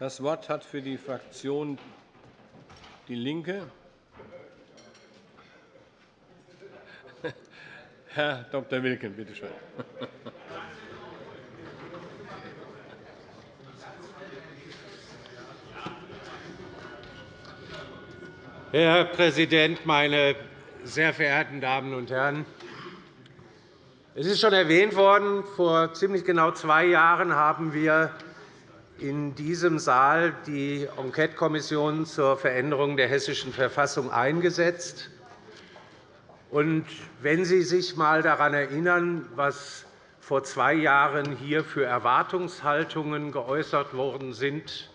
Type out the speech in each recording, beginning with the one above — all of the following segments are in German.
Das Wort hat für die Fraktion DIE LINKE Herr Dr. Wilken, bitte schön. Herr Präsident, meine sehr verehrten Damen und Herren! Es ist schon erwähnt worden, vor ziemlich genau zwei Jahren haben wir in diesem Saal die Enquetekommission zur Veränderung der Hessischen Verfassung eingesetzt. Und wenn Sie sich einmal daran erinnern, was vor zwei Jahren hier für Erwartungshaltungen geäußert worden sind,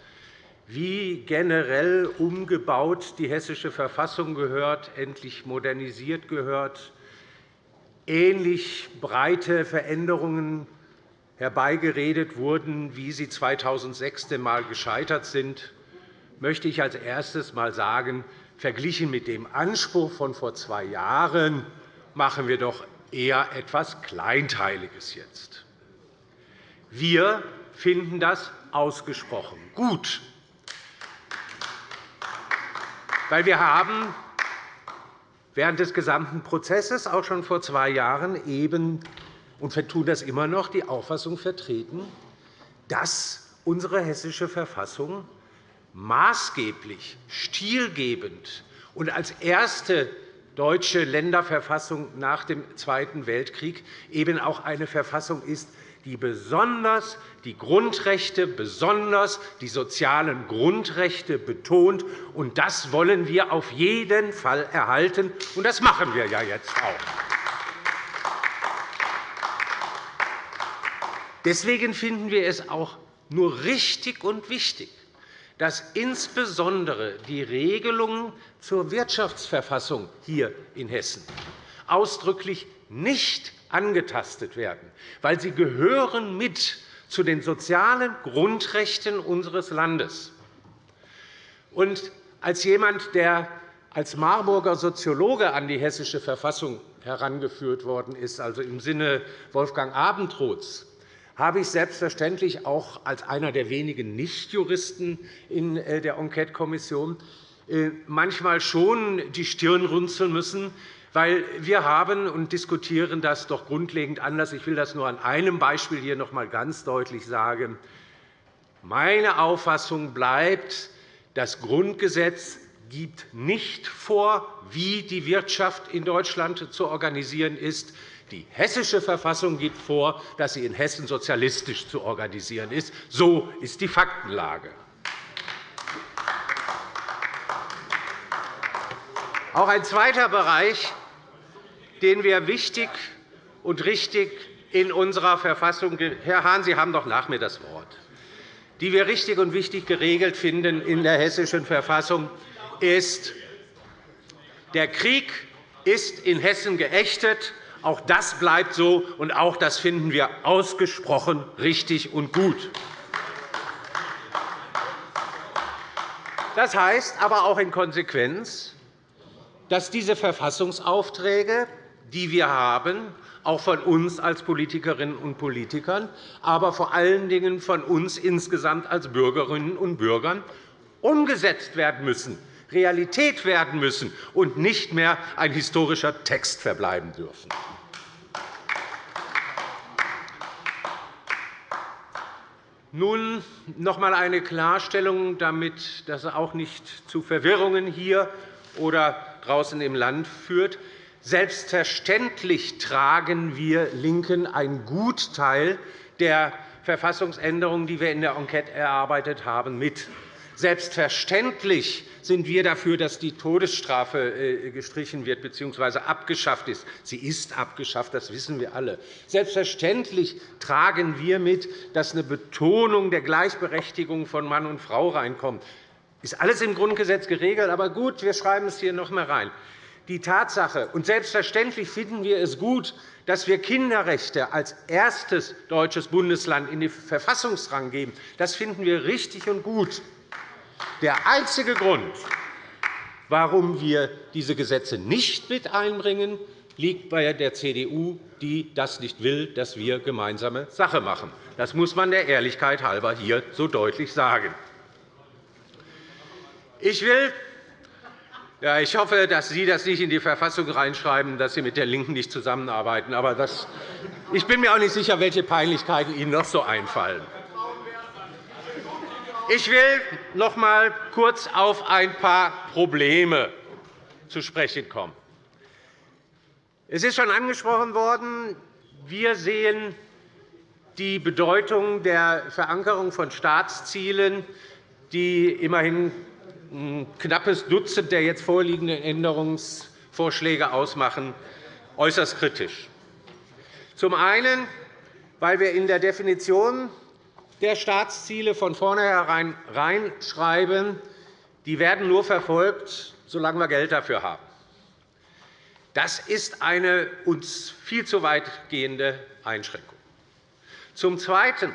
wie generell umgebaut die Hessische Verfassung gehört, endlich modernisiert gehört, ähnlich breite Veränderungen herbeigeredet wurden, wie sie 2006 einmal gescheitert sind, möchte ich als erstes einmal sagen, Verglichen mit dem Anspruch von vor zwei Jahren machen wir doch eher etwas Kleinteiliges jetzt. Wir finden das ausgesprochen gut, weil wir haben während des gesamten Prozesses, auch schon vor zwei Jahren, eben und tun das immer noch, die Auffassung vertreten, dass unsere Hessische Verfassung maßgeblich, stilgebend und als erste deutsche Länderverfassung nach dem Zweiten Weltkrieg eben auch eine Verfassung ist, die besonders die Grundrechte, besonders die sozialen Grundrechte betont. Und das wollen wir auf jeden Fall erhalten, und das machen wir ja jetzt auch. Deswegen finden wir es auch nur richtig und wichtig, dass insbesondere die Regelungen zur Wirtschaftsverfassung hier in Hessen ausdrücklich nicht angetastet werden, weil sie gehören mit zu den sozialen Grundrechten unseres Landes. Und als jemand, der als Marburger Soziologe an die Hessische Verfassung herangeführt worden ist, also im Sinne Wolfgang Abendroths, habe ich selbstverständlich auch als einer der wenigen Nichtjuristen in äh, der Enquetekommission äh, manchmal schon die Stirn runzeln müssen, weil wir haben und diskutieren das doch grundlegend anders. Ich will das nur an einem Beispiel hier noch einmal ganz deutlich sagen. Meine Auffassung bleibt, das Grundgesetz gibt nicht vor, wie die Wirtschaft in Deutschland zu organisieren ist. Die Hessische Verfassung gibt vor, dass sie in Hessen sozialistisch zu organisieren ist. So ist die Faktenlage. Auch ein zweiter Bereich, den wir wichtig und richtig in unserer Verfassung Herr Hahn, Sie haben doch nach mir das Wort die wir richtig und wichtig geregelt finden in der Hessischen Verfassung, ist, der Krieg ist in Hessen geächtet. Auch das bleibt so, und auch das finden wir ausgesprochen richtig und gut. Das heißt aber auch in Konsequenz, dass diese Verfassungsaufträge, die wir haben, auch von uns als Politikerinnen und Politikern, aber vor allen Dingen von uns insgesamt als Bürgerinnen und Bürgern umgesetzt werden müssen, Realität werden müssen und nicht mehr ein historischer Text verbleiben dürfen. Nun noch einmal eine Klarstellung, damit das auch nicht zu Verwirrungen hier oder draußen im Land führt. Selbstverständlich tragen wir LINKEN einen Gutteil der Verfassungsänderungen, die wir in der Enquete erarbeitet haben, mit. Selbstverständlich sind wir dafür, dass die Todesstrafe äh, gestrichen wird bzw. abgeschafft ist. Sie ist abgeschafft, das wissen wir alle. Selbstverständlich tragen wir mit, dass eine Betonung der Gleichberechtigung von Mann und Frau reinkommt. Das ist alles im Grundgesetz geregelt, aber gut, wir schreiben es hier noch einmal rein die Tatsache, und selbstverständlich finden wir es gut, dass wir Kinderrechte als erstes deutsches Bundesland in den Verfassungsrang geben. Das finden wir richtig und gut. Der einzige Grund, warum wir diese Gesetze nicht mit einbringen, liegt bei der CDU, die das nicht will, dass wir gemeinsame Sache machen. Das muss man der Ehrlichkeit halber hier so deutlich sagen. Ich will ja, ich hoffe, dass Sie das nicht in die Verfassung reinschreiben, dass Sie mit der LINKEN nicht zusammenarbeiten. Aber das, ich bin mir auch nicht sicher, welche Peinlichkeiten Ihnen noch so einfallen. Ich will noch einmal kurz auf ein paar Probleme zu sprechen kommen. Es ist schon angesprochen worden, wir sehen die Bedeutung der Verankerung von Staatszielen, die immerhin ein knappes Dutzend der jetzt vorliegenden Änderungsvorschläge ausmachen, äußerst kritisch. Zum einen, weil wir in der Definition der Staatsziele von vornherein reinschreiben, die werden nur verfolgt, solange wir Geld dafür haben. Das ist eine uns viel zu weit gehende Einschränkung. Zum Zweiten,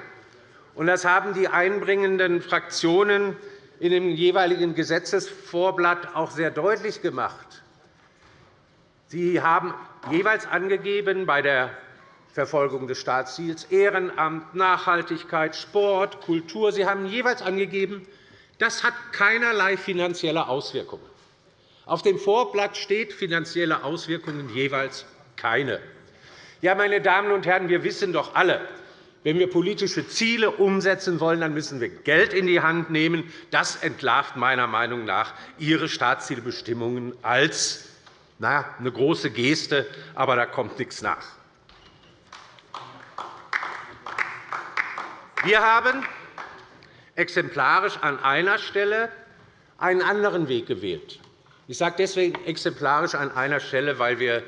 und das haben die einbringenden Fraktionen in dem jeweiligen Gesetzesvorblatt auch sehr deutlich gemacht, Sie haben jeweils angegeben bei der Verfolgung des Staatsziels, Ehrenamt, Nachhaltigkeit, Sport, Kultur. Sie haben jeweils angegeben, das hat keinerlei finanzielle Auswirkungen. Auf dem Vorblatt steht finanzielle Auswirkungen jeweils keine. Ja, meine Damen und Herren, wir wissen doch alle, wenn wir politische Ziele umsetzen wollen, dann müssen wir Geld in die Hand nehmen. Das entlarvt meiner Meinung nach Ihre Staatszielbestimmungen als eine große Geste, aber da kommt nichts nach. Wir haben exemplarisch an einer Stelle einen anderen Weg gewählt. Ich sage deswegen exemplarisch an einer Stelle, weil wir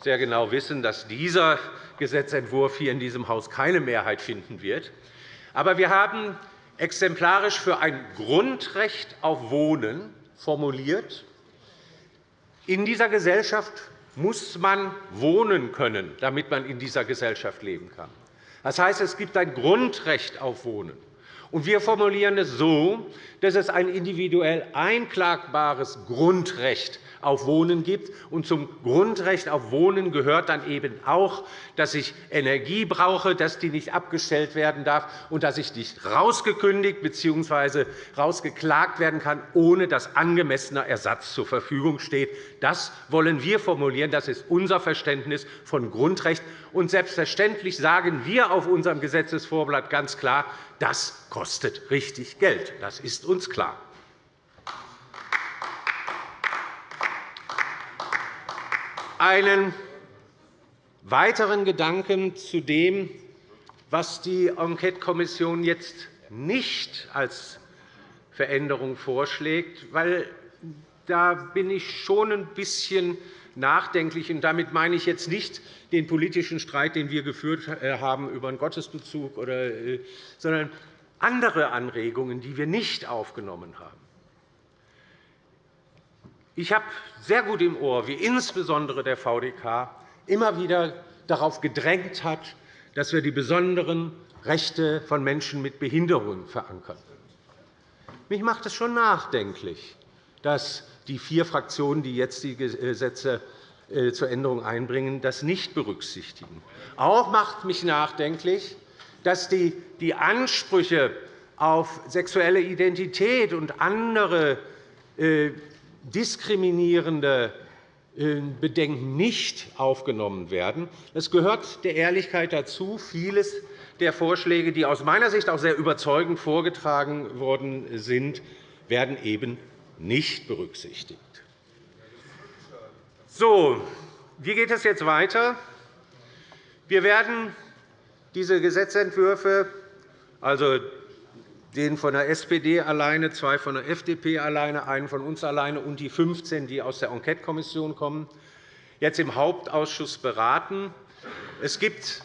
sehr genau wissen, dass dieser Gesetzentwurf hier in diesem Haus keine Mehrheit finden wird. Aber wir haben exemplarisch für ein Grundrecht auf Wohnen formuliert. In dieser Gesellschaft muss man wohnen können, damit man in dieser Gesellschaft leben kann. Das heißt, es gibt ein Grundrecht auf Wohnen. wir formulieren es so, dass es ein individuell einklagbares Grundrecht auf Wohnen gibt. Und zum Grundrecht auf Wohnen gehört dann eben auch, dass ich Energie brauche, dass die nicht abgestellt werden darf und dass ich nicht rausgekündigt bzw. rausgeklagt werden kann, ohne dass angemessener Ersatz zur Verfügung steht. Das wollen wir formulieren. Das ist unser Verständnis von Grundrecht. Und selbstverständlich sagen wir auf unserem Gesetzesvorblatt ganz klar, das kostet richtig Geld. Das ist uns klar. Einen weiteren Gedanken zu dem, was die Enquetekommission jetzt nicht als Veränderung vorschlägt, weil da bin ich schon ein bisschen nachdenklich. Und damit meine ich jetzt nicht den politischen Streit, den wir geführt äh, haben über einen Gottesbezug, äh, sondern andere Anregungen, die wir nicht aufgenommen haben. Ich habe sehr gut im Ohr, wie insbesondere der VDK immer wieder darauf gedrängt hat, dass wir die besonderen Rechte von Menschen mit Behinderungen verankern. Mich macht es schon nachdenklich, dass die vier Fraktionen, die jetzt die Gesetze äh, zur Änderung einbringen, das nicht berücksichtigen. Auch macht mich nachdenklich, dass die Ansprüche auf sexuelle Identität und andere äh, diskriminierende äh, Bedenken nicht aufgenommen werden. Es gehört der Ehrlichkeit dazu, vieles der Vorschläge, die aus meiner Sicht auch sehr überzeugend vorgetragen worden sind, werden eben nicht berücksichtigt. So, wie geht es jetzt weiter? Wir werden diese Gesetzentwürfe, also den von der SPD alleine, zwei von der FDP alleine, einen von uns alleine und die 15, die aus der Enquetekommission kommen, jetzt im Hauptausschuss beraten. Es gibt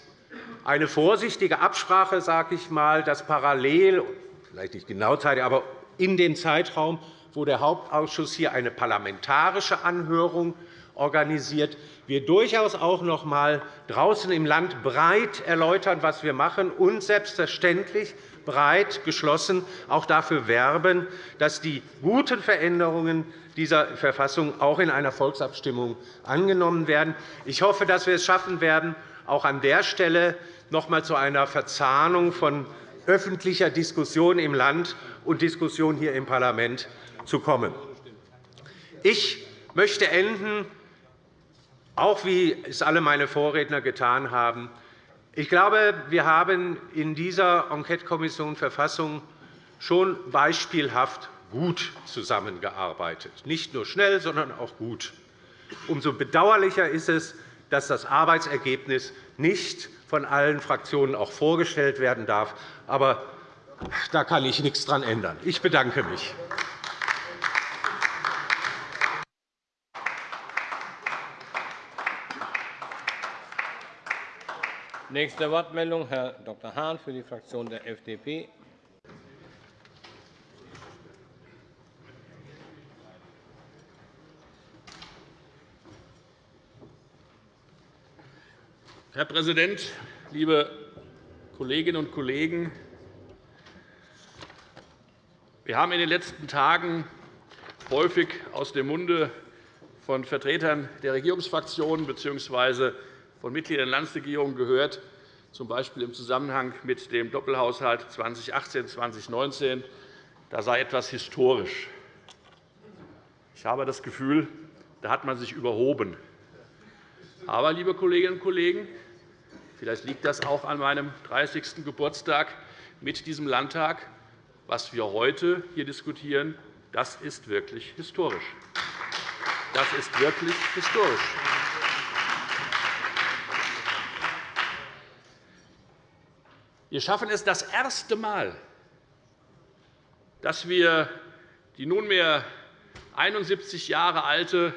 eine vorsichtige Absprache, sage ich mal, dass parallel, vielleicht nicht genau zeitlich, aber in dem Zeitraum, wo der Hauptausschuss hier eine parlamentarische Anhörung organisiert, wir durchaus auch noch einmal draußen im Land breit erläutern, was wir machen, und selbstverständlich breit geschlossen auch dafür werben, dass die guten Veränderungen dieser Verfassung auch in einer Volksabstimmung angenommen werden. Ich hoffe, dass wir es schaffen werden, auch an der Stelle noch einmal zu einer Verzahnung von öffentlicher Diskussion im Land und Diskussion hier im Parlament zu kommen. Ich möchte enden, auch wie es alle meine Vorredner getan haben. Ich glaube, wir haben in dieser Enquetekommission Verfassung schon beispielhaft gut zusammengearbeitet. Nicht nur schnell, sondern auch gut. Umso bedauerlicher ist es, dass das Arbeitsergebnis nicht von allen Fraktionen auch vorgestellt werden darf. Aber da kann ich nichts daran ändern. Ich bedanke mich. Nächste Wortmeldung, Herr Dr. Hahn für die Fraktion der FDP. Herr Präsident, liebe Kolleginnen und Kollegen! Wir haben in den letzten Tagen häufig aus dem Munde von Vertretern der Regierungsfraktionen bzw. von Mitgliedern der Landesregierung gehört, z. B. im Zusammenhang mit dem Doppelhaushalt 2018-2019, da sei etwas historisch. Ich habe das Gefühl, da hat man sich überhoben. Aber, liebe Kolleginnen und Kollegen, Vielleicht liegt das auch an meinem 30. Geburtstag mit diesem Landtag. Was wir heute hier diskutieren, das ist wirklich historisch. Das ist wirklich historisch. Wir schaffen es das erste Mal, dass wir die nunmehr 71 Jahre alte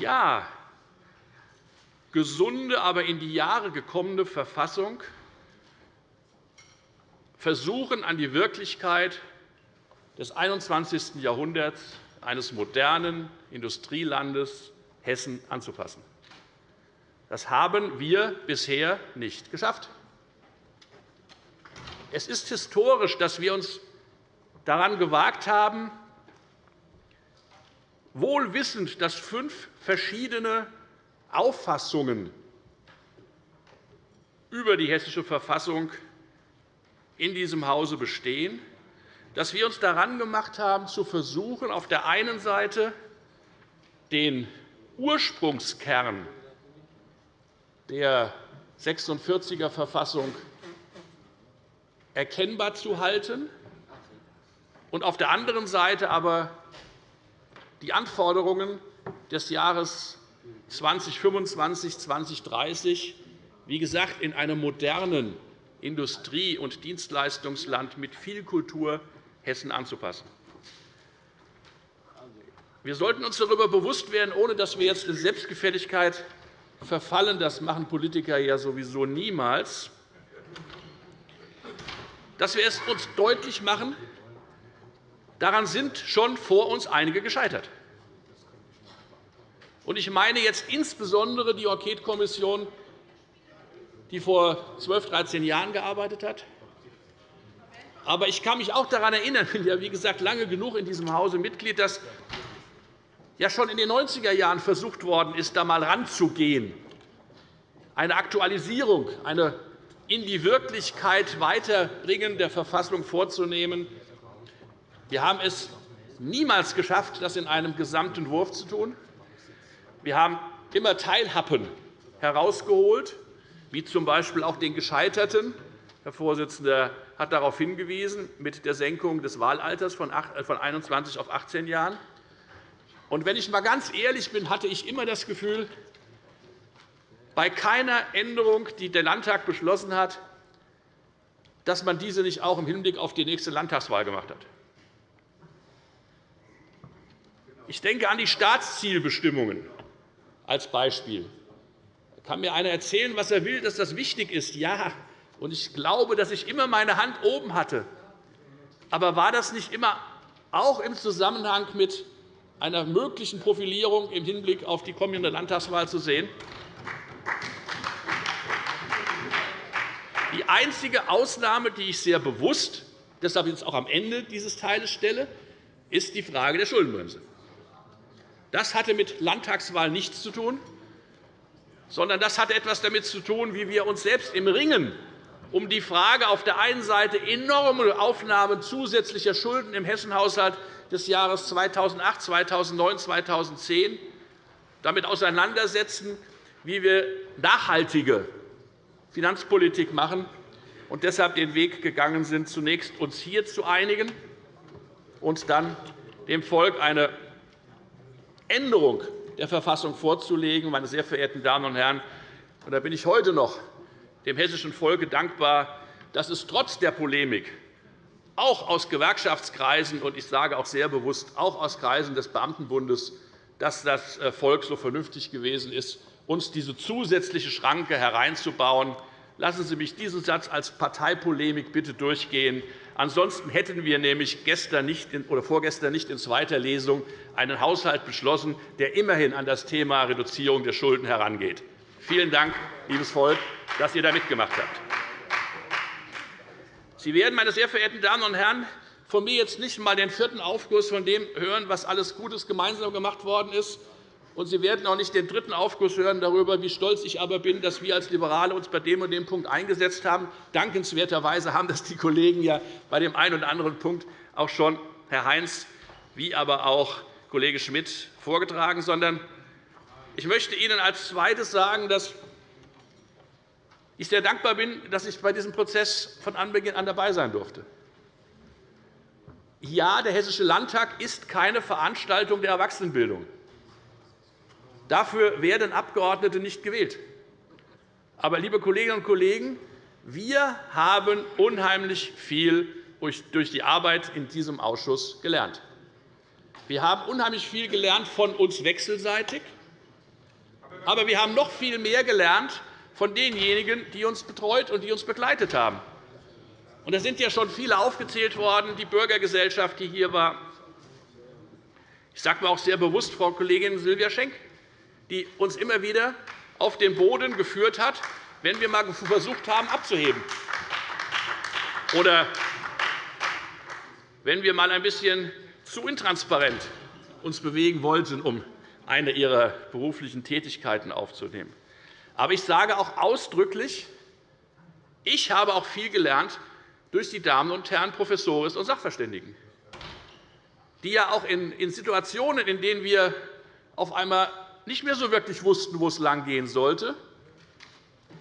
ja, gesunde, aber in die Jahre gekommene Verfassung versuchen, an die Wirklichkeit des 21. Jahrhunderts eines modernen Industrielandes Hessen anzupassen. Das haben wir bisher nicht geschafft. Es ist historisch, dass wir uns daran gewagt haben, wohl wissend, dass fünf verschiedene Auffassungen über die Hessische Verfassung in diesem Hause bestehen, dass wir uns daran gemacht haben, zu versuchen, auf der einen Seite den Ursprungskern der 46er Verfassung erkennbar zu halten und auf der anderen Seite aber die Anforderungen des Jahres 2025, 2030, wie gesagt, in einem modernen Industrie- und Dienstleistungsland mit viel Kultur Hessen anzupassen. Wir sollten uns darüber bewusst werden, ohne dass wir jetzt in Selbstgefälligkeit verfallen, das machen Politiker ja sowieso niemals, dass wir es uns deutlich machen, daran sind schon vor uns einige gescheitert. Ich meine jetzt insbesondere die Enquetekommission, die vor 12, 13 Jahren gearbeitet hat. Aber ich kann mich auch daran erinnern, ich bin ja wie gesagt lange genug in diesem Hause Mitglied, dass ja schon in den 90er Jahren versucht worden ist, da einmal ranzugehen, eine Aktualisierung, eine in die Wirklichkeit weiterbringen der Verfassung vorzunehmen. Wir haben es niemals geschafft, das in einem Gesamtentwurf zu tun. Wir haben immer Teilhappen herausgeholt, wie z. B. auch den Gescheiterten. Herr Vorsitzender hat darauf hingewiesen, mit der Senkung des Wahlalters von 21 auf 18 Jahren. Und wenn ich einmal ganz ehrlich bin, hatte ich immer das Gefühl, bei keiner Änderung, die der Landtag beschlossen hat, dass man diese nicht auch im Hinblick auf die nächste Landtagswahl gemacht hat. Ich denke an die Staatszielbestimmungen als Beispiel. Da kann mir einer erzählen, was er will, dass das wichtig ist. Ja, und ich glaube, dass ich immer meine Hand oben hatte. Aber war das nicht immer auch im Zusammenhang mit einer möglichen Profilierung im Hinblick auf die kommende Landtagswahl zu sehen? Die einzige Ausnahme, die ich sehr bewusst deshalb jetzt auch am Ende dieses Teiles stelle, ist die Frage der Schuldenbremse. Das hatte mit Landtagswahl nichts zu tun, sondern das hatte etwas damit zu tun, wie wir uns selbst im Ringen um die Frage auf der einen Seite enorme Aufnahme zusätzlicher Schulden im Hessenhaushalt des Jahres 2008, 2009, 2010 damit auseinandersetzen, wie wir nachhaltige Finanzpolitik machen und deshalb den Weg gegangen sind, zunächst uns hier zu einigen und dann dem Volk eine Änderung der Verfassung vorzulegen. Meine sehr verehrten Damen und Herren, und da bin ich heute noch dem hessischen Volke dankbar, dass es trotz der Polemik auch aus Gewerkschaftskreisen und ich sage auch sehr bewusst auch aus Kreisen des Beamtenbundes, dass das äh, Volk so vernünftig gewesen ist, uns diese zusätzliche Schranke hereinzubauen. Lassen Sie mich diesen Satz als Parteipolemik bitte durchgehen. Ansonsten hätten wir nämlich gestern nicht oder vorgestern nicht in zweiter Lesung einen Haushalt beschlossen, der immerhin an das Thema Reduzierung der Schulden herangeht. Vielen Dank, liebes Volk, dass ihr da mitgemacht habt. Sie werden, meine sehr verehrten Damen und Herren, von mir jetzt nicht einmal den vierten Aufguss von dem hören, was alles Gutes gemeinsam gemacht worden ist. Und Sie werden auch nicht den dritten Aufguss hören darüber, wie stolz ich aber bin, dass wir als Liberale uns bei dem und dem Punkt eingesetzt haben. Dankenswerterweise haben das die Kollegen ja bei dem einen oder anderen Punkt auch schon Herr Heinz wie aber auch Kollege Schmidt vorgetragen, sondern ich möchte Ihnen als Zweites sagen, dass ich sehr dankbar bin, dass ich bei diesem Prozess von Anbeginn an dabei sein durfte. Ja, der Hessische Landtag ist keine Veranstaltung der Erwachsenenbildung. Dafür werden Abgeordnete nicht gewählt. Aber, liebe Kolleginnen und Kollegen, wir haben unheimlich viel durch die Arbeit in diesem Ausschuss gelernt. Wir haben unheimlich viel gelernt von uns wechselseitig, aber wir haben noch viel mehr gelernt von denjenigen, die uns betreut und die uns begleitet haben. Und es sind ja schon viele aufgezählt worden, die Bürgergesellschaft, die hier war. Ich sage mir auch sehr bewusst Frau Kollegin Silvia Schenk, die uns immer wieder auf den Boden geführt hat, wenn wir einmal versucht haben, abzuheben. Oder wenn wir einmal ein bisschen zu intransparent uns bewegen wollten, um eine ihrer beruflichen Tätigkeiten aufzunehmen. Aber ich sage auch ausdrücklich, ich habe auch viel gelernt durch die Damen und Herren Professoren und Sachverständigen, die ja auch in Situationen, in denen wir auf einmal nicht mehr so wirklich wussten, wo es langgehen sollte,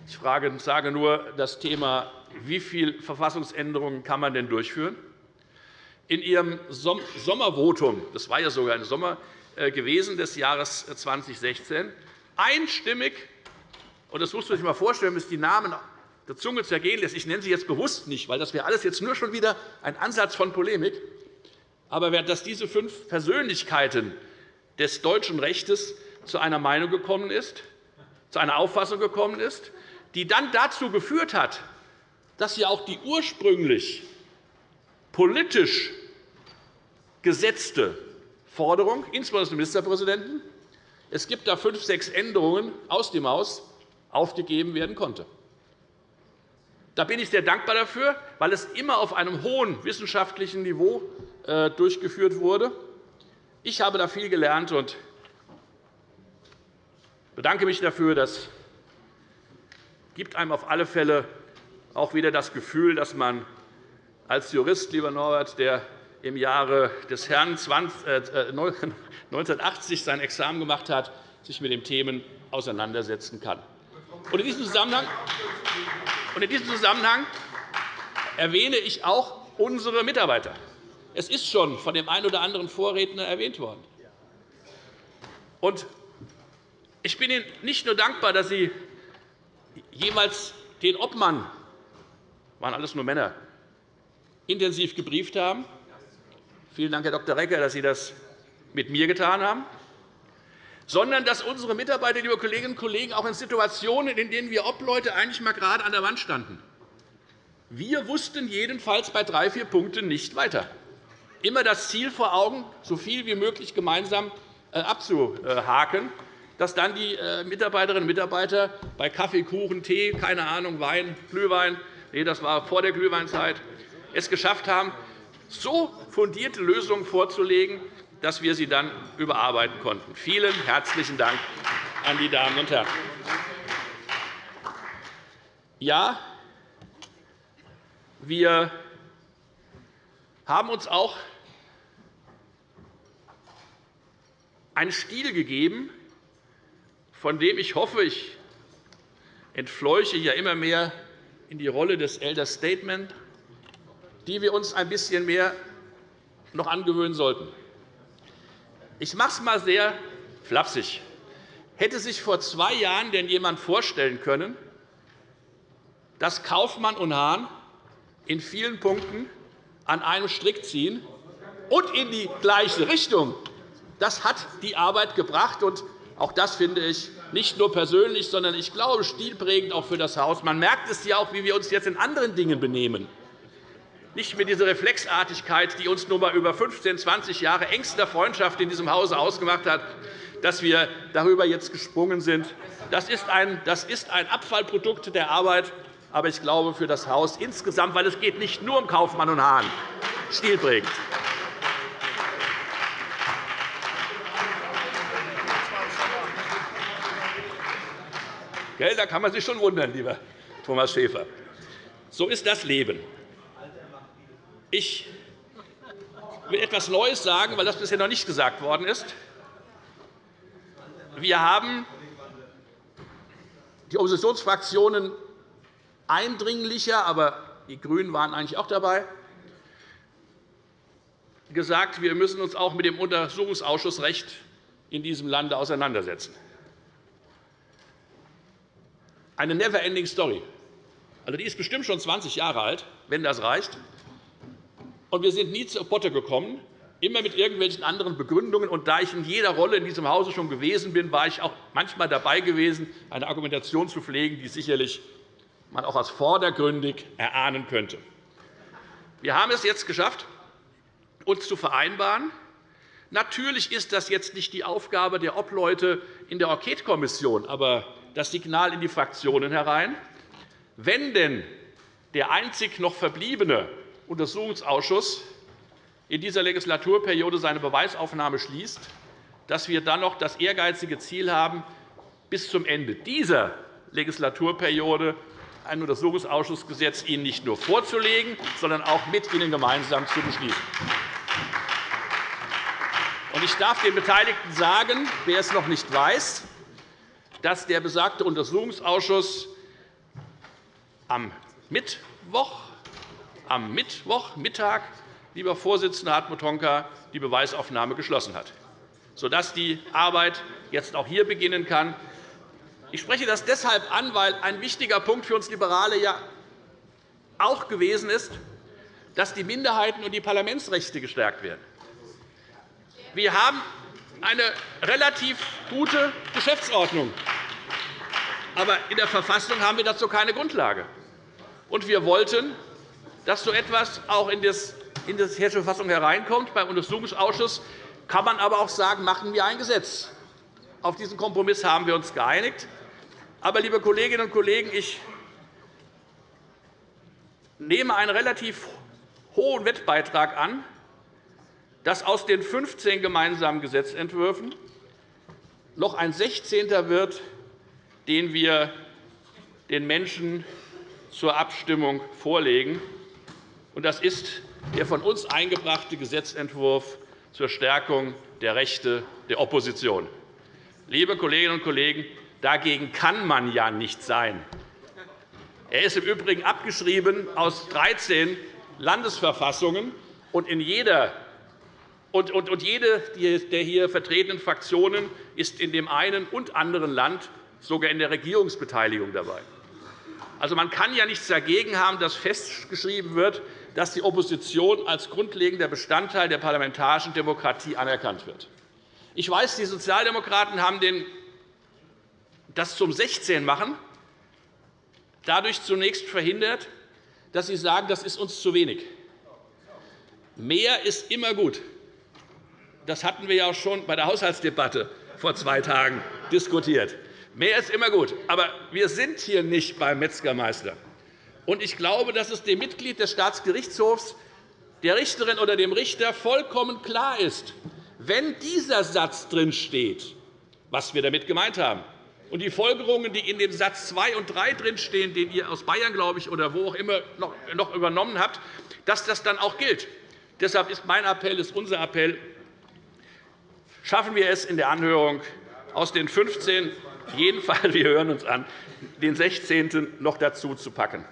ich sage nur das Thema, wie viele Verfassungsänderungen kann man denn durchführen, in Ihrem Sommervotum, das war ja sogar im Sommer äh, gewesen des Jahres 2016, einstimmig und das muss man sich einmal vorstellen, bis die Namen der Zunge zergehen lässt. Ich nenne sie jetzt bewusst nicht, weil das wäre alles jetzt nur schon wieder ein Ansatz von Polemik. Aber dass diese fünf Persönlichkeiten des deutschen Rechts zu einer Meinung gekommen ist, zu einer Auffassung gekommen ist, die dann dazu geführt hat, dass sie auch die ursprünglich politisch gesetzte Forderung, insbesondere des Ministerpräsidenten, es gibt da fünf, sechs Änderungen aus dem Haus, aufgegeben werden konnte. Da bin ich sehr dankbar dafür, weil es immer auf einem hohen wissenschaftlichen Niveau äh, durchgeführt wurde. Ich habe da viel gelernt und bedanke mich dafür. Das gibt einem auf alle Fälle auch wieder das Gefühl, dass man als Jurist, lieber Norbert, der im Jahre des Herrn 1980 äh, sein Examen gemacht hat, sich mit den Themen auseinandersetzen kann. Und in diesem Zusammenhang erwähne ich auch unsere Mitarbeiter. Es ist schon von dem einen oder anderen Vorredner erwähnt worden. Und ich bin Ihnen nicht nur dankbar, dass Sie jemals den Obmann, waren alles nur Männer, intensiv gebrieft haben. Vielen Dank, Herr Dr. Recker, dass Sie das mit mir getan haben sondern dass unsere Mitarbeiter, liebe Kolleginnen und Kollegen, auch in Situationen, in denen wir Obleute eigentlich mal gerade an der Wand standen, wir wussten jedenfalls bei drei, vier Punkten nicht weiter. Immer das Ziel vor Augen, so viel wie möglich gemeinsam äh, abzuhaken, dass dann die äh, Mitarbeiterinnen und Mitarbeiter bei Kaffee, Kuchen, Tee, keine Ahnung, Wein, Glühwein, nee, das war vor der Glühweinzeit, es geschafft haben, so fundierte Lösungen vorzulegen, dass wir sie dann überarbeiten konnten. Vielen herzlichen Dank an die Damen und Herren. Ja, Wir haben uns auch einen Stil gegeben, von dem ich hoffe, ich entfleuche ja immer mehr in die Rolle des Elder Statement, die wir uns ein bisschen mehr noch angewöhnen sollten. Ich mache es einmal sehr flapsig. Hätte sich vor zwei Jahren denn jemand vorstellen können, dass Kaufmann und Hahn in vielen Punkten an einem Strick ziehen und in die gleiche Richtung? Das hat die Arbeit gebracht. Auch das finde ich nicht nur persönlich, sondern ich glaube stilprägend auch für das Haus. Man merkt es ja auch, wie wir uns jetzt in anderen Dingen benehmen. Nicht mit dieser Reflexartigkeit, die uns nun einmal über 15, 20 Jahre engster Freundschaft in diesem Hause ausgemacht hat, dass wir darüber jetzt gesprungen sind. Das ist ein, das ist ein Abfallprodukt der Arbeit, aber ich glaube für das Haus insgesamt, weil es geht nicht nur um Kaufmann und Hahn, stilprägend. Da kann man sich schon wundern, lieber Thomas Schäfer. So ist das Leben. Ich will etwas Neues sagen, weil das bisher noch nicht gesagt worden ist. Wir haben die Oppositionsfraktionen eindringlicher, aber die GRÜNEN waren eigentlich auch dabei, gesagt, wir müssen uns auch mit dem Untersuchungsausschussrecht in diesem Lande auseinandersetzen eine never-ending Story. Also, die ist bestimmt schon 20 Jahre alt, wenn das reicht. Und wir sind nie zur Potte gekommen, immer mit irgendwelchen anderen Begründungen. Und da ich in jeder Rolle in diesem Hause schon gewesen bin, war ich auch manchmal dabei gewesen, eine Argumentation zu pflegen, die sicherlich man auch als vordergründig erahnen könnte. Wir haben es jetzt geschafft, uns zu vereinbaren. Natürlich ist das jetzt nicht die Aufgabe der Obleute in der Enquetekommission, aber das Signal in die Fraktionen herein. Wenn denn der einzig noch verbliebene Untersuchungsausschuss in dieser Legislaturperiode seine Beweisaufnahme schließt, dass wir dann noch das ehrgeizige Ziel haben, bis zum Ende dieser Legislaturperiode ein Untersuchungsausschussgesetz Ihnen nicht nur vorzulegen, sondern auch mit Ihnen gemeinsam zu beschließen. Ich darf den Beteiligten sagen, wer es noch nicht weiß, dass der besagte Untersuchungsausschuss am Mittwoch, am Mittwochmittag, lieber Vorsitzender Hartmut Honka, die Beweisaufnahme geschlossen hat, sodass die Arbeit jetzt auch hier beginnen kann. Ich spreche das deshalb an, weil ein wichtiger Punkt für uns Liberale ja auch gewesen ist, dass die Minderheiten und die Parlamentsrechte gestärkt werden. Wir haben eine relativ gute Geschäftsordnung. Aber in der Verfassung haben wir dazu keine Grundlage. Und wir wollten, dass so etwas auch in die Hessische Verfassung hereinkommt. Beim Untersuchungsausschuss kann man aber auch sagen, machen wir ein Gesetz. Auf diesen Kompromiss haben wir uns geeinigt. Aber, liebe Kolleginnen und Kollegen, ich nehme einen relativ hohen Wettbeitrag an, dass aus den 15 gemeinsamen Gesetzentwürfen noch ein 16. wird, den wir den Menschen zur Abstimmung vorlegen. Das ist der von uns eingebrachte Gesetzentwurf zur Stärkung der Rechte der Opposition. Liebe Kolleginnen und Kollegen, dagegen kann man ja nicht sein. Er ist im Übrigen abgeschrieben aus 13 Landesverfassungen und in jeder und, jede der hier vertretenen Fraktionen ist in dem einen und anderen Land sogar in der Regierungsbeteiligung dabei. Also, man kann ja nichts dagegen haben, dass festgeschrieben wird, dass die Opposition als grundlegender Bestandteil der parlamentarischen Demokratie anerkannt wird. Ich weiß, die Sozialdemokraten haben das zum 16 machen, dadurch zunächst verhindert, dass sie sagen, das ist uns zu wenig. Mehr ist immer gut. Das hatten wir ja auch schon bei der Haushaltsdebatte vor zwei Tagen diskutiert. Mehr ist immer gut. Aber wir sind hier nicht beim Metzgermeister. ich glaube, dass es dem Mitglied des Staatsgerichtshofs, der Richterin oder dem Richter vollkommen klar ist, wenn dieser Satz drin steht, was wir damit gemeint haben, und die Folgerungen, die in dem Satz 2 und 3 drinstehen, den ihr aus Bayern, glaube ich, oder wo auch immer noch übernommen habt, dass das dann auch gilt. Deshalb ist mein Appell, ist unser Appell, schaffen wir es in der Anhörung aus den 15 jedenfalls, wir hören uns an, den 16. noch dazu zu packen.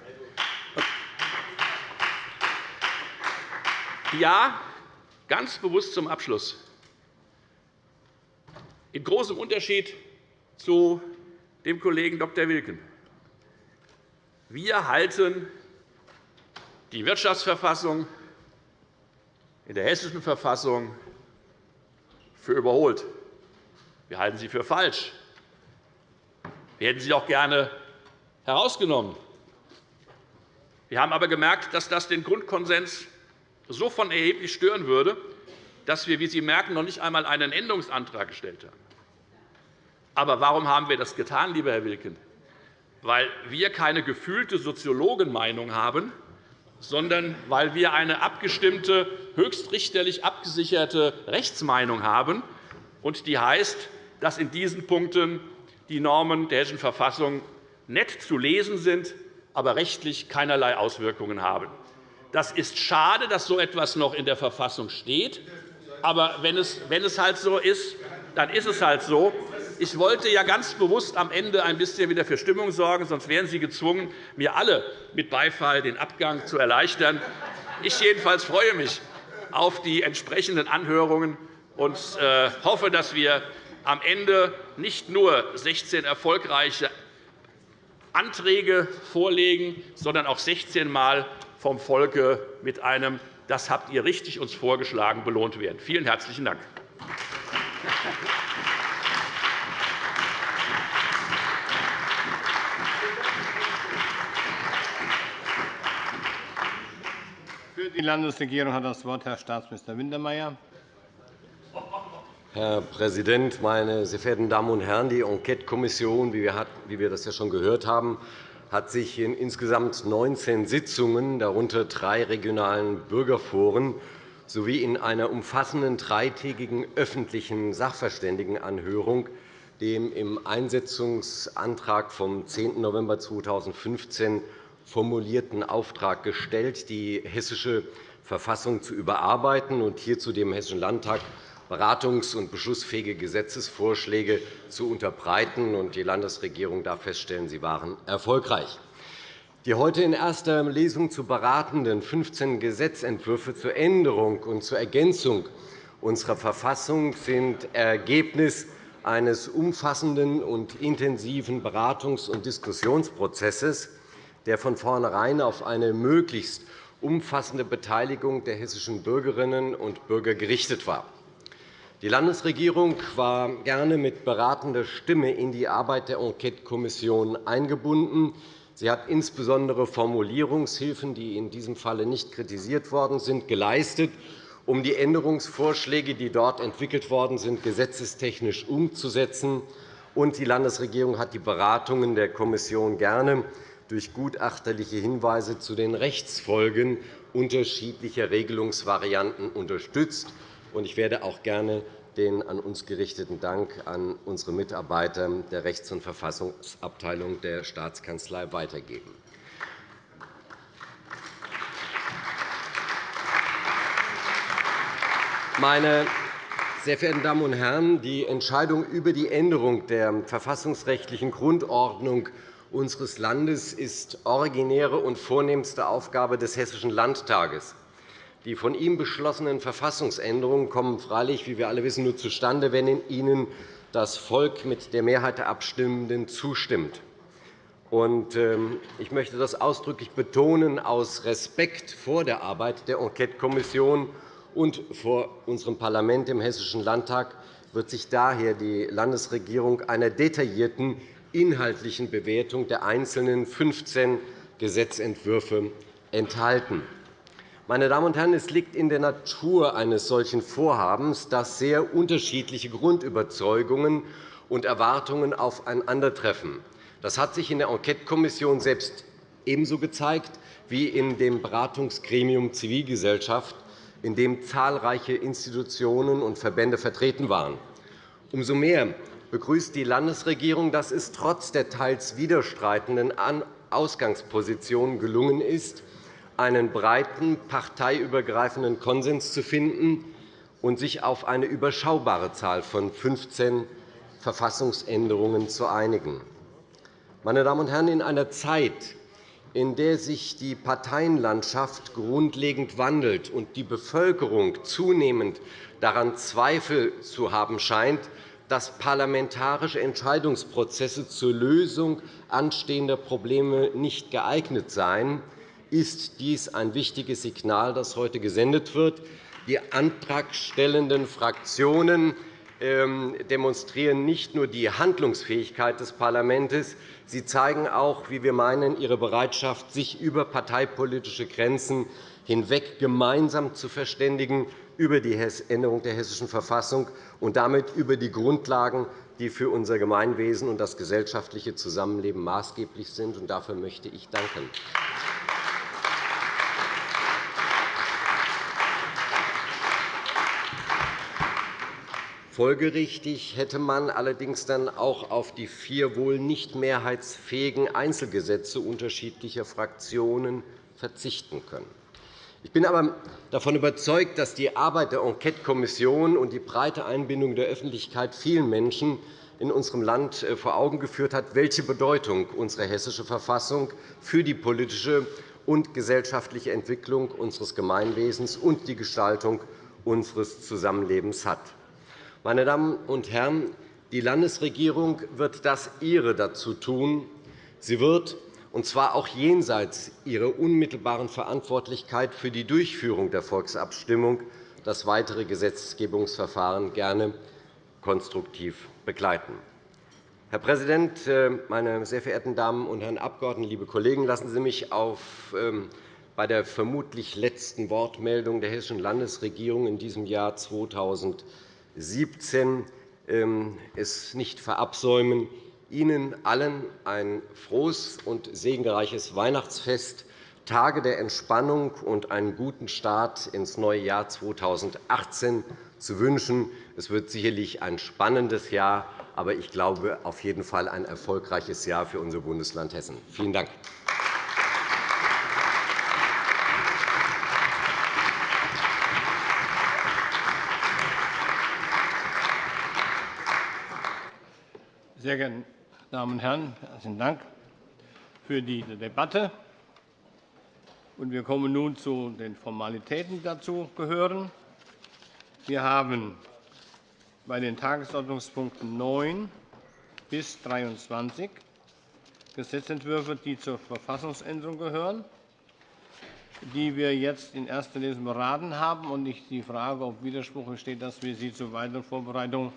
Ja, ganz bewusst zum Abschluss. In großem Unterschied zu dem Kollegen Dr. Wilken. Wir halten die Wirtschaftsverfassung in der Hessischen Verfassung für überholt. Wir halten sie für falsch. Wir hätten sie auch gerne herausgenommen. Wir haben aber gemerkt, dass das den Grundkonsens so von erheblich stören würde, dass wir, wie Sie merken, noch nicht einmal einen Änderungsantrag gestellt haben. Aber warum haben wir das getan, lieber Herr Wilken? Weil wir keine gefühlte Soziologenmeinung haben, sondern weil wir eine abgestimmte, höchstrichterlich abgesicherte Rechtsmeinung haben, und die heißt, dass in diesen Punkten die Normen der Hessischen Verfassung nett zu lesen sind, aber rechtlich keinerlei Auswirkungen haben. Das ist schade, dass so etwas noch in der Verfassung steht. Aber wenn es, wenn es halt so ist, dann ist es halt so. Ich wollte ja ganz bewusst am Ende ein bisschen wieder für Stimmung sorgen, sonst wären Sie gezwungen, mir alle mit Beifall den Abgang zu erleichtern. Ich jedenfalls freue mich auf die entsprechenden Anhörungen und äh, hoffe, dass wir am Ende nicht nur 16 erfolgreiche Anträge vorlegen, sondern auch 16 Mal vom Volke mit einem Das habt ihr richtig uns vorgeschlagen belohnt werden. Vielen herzlichen Dank. Die Landesregierung hat das Wort Herr Staatsminister Wintermeyer. Herr Präsident, meine sehr verehrten Damen und Herren! Die Enquetekommission, wie wir das ja schon gehört haben, hat sich in insgesamt 19 Sitzungen, darunter drei regionalen Bürgerforen, sowie in einer umfassenden dreitägigen öffentlichen Sachverständigenanhörung dem im Einsetzungsantrag vom 10. November 2015 formulierten Auftrag gestellt, die hessische Verfassung zu überarbeiten und hierzu dem Hessischen Landtag beratungs- und beschlussfähige Gesetzesvorschläge zu unterbreiten. Die Landesregierung darf feststellen, sie waren erfolgreich. Die heute in erster Lesung zu beratenden 15 Gesetzentwürfe zur Änderung und zur Ergänzung unserer Verfassung sind Ergebnis eines umfassenden und intensiven Beratungs- und Diskussionsprozesses, der von vornherein auf eine möglichst umfassende Beteiligung der hessischen Bürgerinnen und Bürger gerichtet war. Die Landesregierung war gerne mit beratender Stimme in die Arbeit der Enquetekommission eingebunden. Sie hat insbesondere Formulierungshilfen, die in diesem Falle nicht kritisiert worden sind, geleistet, um die Änderungsvorschläge, die dort entwickelt worden sind, gesetzestechnisch umzusetzen. Und die Landesregierung hat die Beratungen der Kommission gerne durch gutachterliche Hinweise zu den Rechtsfolgen unterschiedlicher Regelungsvarianten unterstützt. Ich werde auch gerne den an uns gerichteten Dank an unsere Mitarbeiter der Rechts- und Verfassungsabteilung der Staatskanzlei weitergeben. Meine sehr verehrten Damen und Herren, die Entscheidung über die Änderung der verfassungsrechtlichen Grundordnung unseres Landes ist originäre und vornehmste Aufgabe des Hessischen Landtages. Die von ihm beschlossenen Verfassungsänderungen kommen freilich, wie wir alle wissen, nur zustande, wenn ihnen das Volk mit der Mehrheit der Abstimmenden zustimmt. Ähm, ich möchte das ausdrücklich betonen, aus Respekt vor der Arbeit der Enquetekommission und vor unserem Parlament, dem Hessischen Landtag, wird sich daher die Landesregierung einer detaillierten inhaltlichen Bewertung der einzelnen 15 Gesetzentwürfe enthalten. Meine Damen und Herren, es liegt in der Natur eines solchen Vorhabens, dass sehr unterschiedliche Grundüberzeugungen und Erwartungen aufeinandertreffen. Das hat sich in der Enquetekommission selbst ebenso gezeigt wie in dem Beratungsgremium Zivilgesellschaft, in dem zahlreiche Institutionen und Verbände vertreten waren. Umso mehr begrüßt die Landesregierung, dass es trotz der teils widerstreitenden Ausgangspositionen gelungen ist, einen breiten parteiübergreifenden Konsens zu finden und sich auf eine überschaubare Zahl von 15 Verfassungsänderungen zu einigen. Meine Damen und Herren, in einer Zeit, in der sich die Parteienlandschaft grundlegend wandelt und die Bevölkerung zunehmend daran Zweifel zu haben scheint, dass parlamentarische Entscheidungsprozesse zur Lösung anstehender Probleme nicht geeignet seien, ist dies ein wichtiges Signal, das heute gesendet wird. Die antragstellenden Fraktionen ähm, demonstrieren nicht nur die Handlungsfähigkeit des Parlaments, sie zeigen auch, wie wir meinen, ihre Bereitschaft, sich über parteipolitische Grenzen hinweg gemeinsam zu verständigen über die Änderung der Hessischen Verfassung und damit über die Grundlagen, die für unser Gemeinwesen und das gesellschaftliche Zusammenleben maßgeblich sind. Dafür möchte ich danken. Folgerichtig hätte man allerdings dann auch auf die vier wohl nicht mehrheitsfähigen Einzelgesetze unterschiedlicher Fraktionen verzichten können. Ich bin aber davon überzeugt, dass die Arbeit der Enquetekommission und die breite Einbindung der Öffentlichkeit vielen Menschen in unserem Land äh, vor Augen geführt hat, welche Bedeutung unsere Hessische Verfassung für die politische und gesellschaftliche Entwicklung unseres Gemeinwesens und die Gestaltung unseres Zusammenlebens hat. Meine Damen und Herren, die Landesregierung wird das Ihre dazu tun. Sie wird und zwar auch jenseits ihrer unmittelbaren Verantwortlichkeit für die Durchführung der Volksabstimmung, das weitere Gesetzgebungsverfahren gerne konstruktiv begleiten. Herr Präsident, äh, meine sehr verehrten Damen und Herren Abgeordneten, liebe Kollegen! Lassen Sie mich auf, ähm, bei der vermutlich letzten Wortmeldung der Hessischen Landesregierung in diesem Jahr 2017 ähm, es nicht verabsäumen, Ihnen allen ein frohes und segenreiches Weihnachtsfest, Tage der Entspannung und einen guten Start ins neue Jahr 2018 zu wünschen. Es wird sicherlich ein spannendes Jahr, aber ich glaube auf jeden Fall ein erfolgreiches Jahr für unser Bundesland Hessen. Vielen Dank. Sehr geehrte Damen und Herren, herzlichen Dank für diese Debatte. Wir kommen nun zu den Formalitäten, die dazu gehören. Wir haben bei den Tagesordnungspunkten 9 bis 23 Gesetzentwürfe, die zur Verfassungsänderung gehören, die wir jetzt in erster Lesung beraten haben. und Ich die Frage, ob Widerspruch besteht, dass wir sie zur weiteren Vorbereitung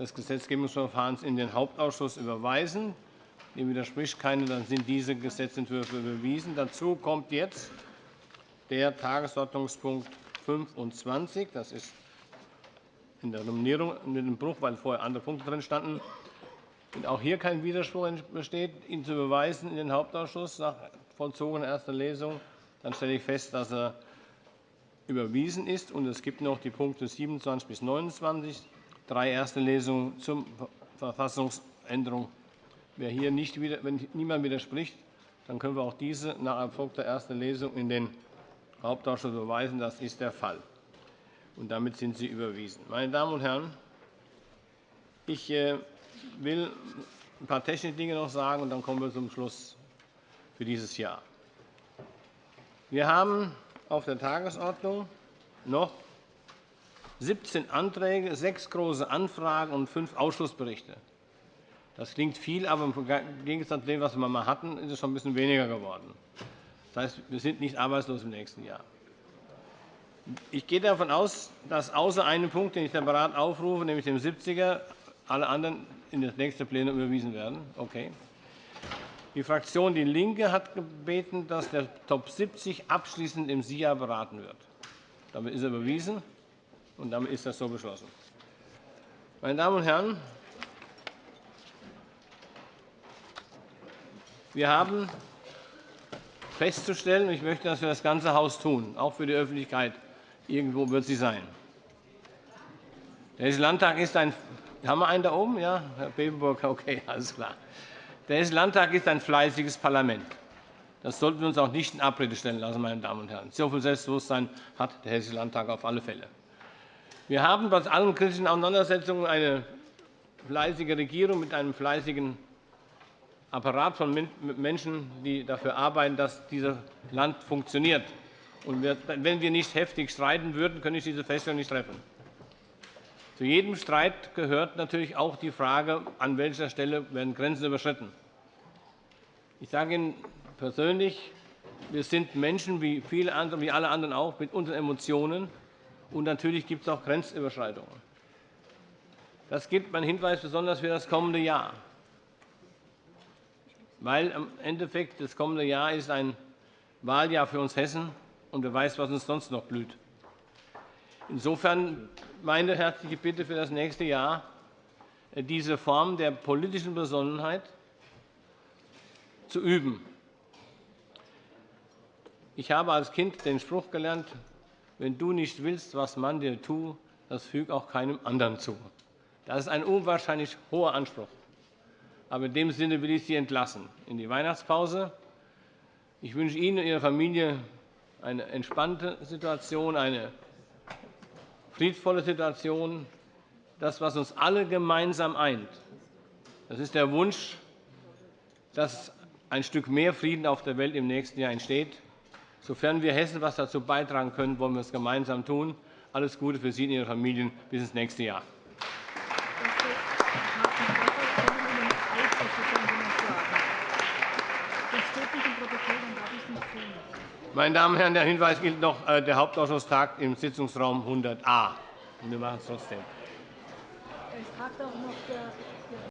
des Gesetzgebungsverfahrens in den Hauptausschuss überweisen. Dem widerspricht keiner. Dann sind diese Gesetzentwürfe überwiesen. Dazu kommt jetzt der Tagesordnungspunkt 25. Das ist in der Nominierung mit dem Bruch, weil vorher andere Punkte drin standen. Wenn auch hier kein Widerspruch besteht, ihn zu überweisen in den Hauptausschuss nach vollzogener erster Lesung, dann stelle ich fest, dass er überwiesen ist. Es gibt noch die Punkte 27 bis 29 drei erste Lesungen zur Verfassungsänderung. Wer hier nicht, wenn niemand widerspricht, dann können wir auch diese nach erfolgter erster Lesung in den Hauptausschuss überweisen. Das ist der Fall. Und damit sind sie überwiesen. Meine Damen und Herren, ich äh, will ein paar technische Dinge noch sagen, und dann kommen wir zum Schluss für dieses Jahr. Wir haben auf der Tagesordnung noch 17 Anträge, sechs Große Anfragen und fünf Ausschussberichte. Das klingt viel, aber im Gegensatz zu dem, was wir einmal hatten, ist es schon ein bisschen weniger geworden. Das heißt, wir sind nicht arbeitslos im nächsten Jahr. Ich gehe davon aus, dass außer einem Punkt, den ich separat aufrufe, nämlich dem 70er, alle anderen in das nächste Plenum überwiesen werden. Okay. Die Fraktion DIE LINKE hat gebeten, dass der Top 70 abschließend im SIA beraten wird. Damit ist er überwiesen und damit ist das so beschlossen. Meine Damen und Herren, wir haben festzustellen, und ich möchte das für das ganze Haus tun, auch für die Öffentlichkeit, irgendwo wird sie sein. Der Hessische Landtag ist ein Haben wir einen da oben? Ja, Herr Bebenburg, okay, alles klar. Der Hessische Landtag ist ein fleißiges Parlament. Das sollten wir uns auch nicht in Abrede stellen lassen, meine Damen und Herren. So viel Selbstbewusstsein hat der Hessische Landtag auf alle Fälle. Wir haben bei allen kritischen Auseinandersetzungen eine fleißige Regierung mit einem fleißigen Apparat von Menschen, die dafür arbeiten, dass dieses Land funktioniert. wenn wir nicht heftig streiten würden, könnte ich diese Feststellung nicht treffen. Zu jedem Streit gehört natürlich auch die Frage, an welcher Stelle werden Grenzen überschritten. Ich sage Ihnen persönlich, wir sind Menschen wie, viele andere, wie alle anderen auch mit unseren Emotionen. Und natürlich gibt es auch Grenzüberschreitungen. Das gilt mein Hinweis besonders für das kommende Jahr. Weil im Endeffekt das kommende Jahr ist ein Wahljahr für uns Hessen, und wer weiß, was uns sonst noch blüht. Insofern meine herzliche Bitte für das nächste Jahr, diese Form der politischen Besonnenheit zu üben. Ich habe als Kind den Spruch gelernt, wenn du nicht willst, was man dir tut, das füg auch keinem anderen zu. Das ist ein unwahrscheinlich hoher Anspruch. Aber in dem Sinne will ich Sie entlassen in die Weihnachtspause. Ich wünsche Ihnen und Ihrer Familie eine entspannte Situation, eine friedvolle Situation, das, was uns alle gemeinsam eint. Das ist der Wunsch, dass ein Stück mehr Frieden auf der Welt im nächsten Jahr entsteht. Sofern wir Hessen etwas dazu beitragen können, wollen wir es gemeinsam tun. Alles Gute für Sie und Ihre Familien bis ins nächste Jahr. Meine Damen und Herren, der Hinweis gilt noch, äh, der Hauptausschuss tagt im Sitzungsraum 100a. Wir machen es trotzdem. Es tagt auch noch der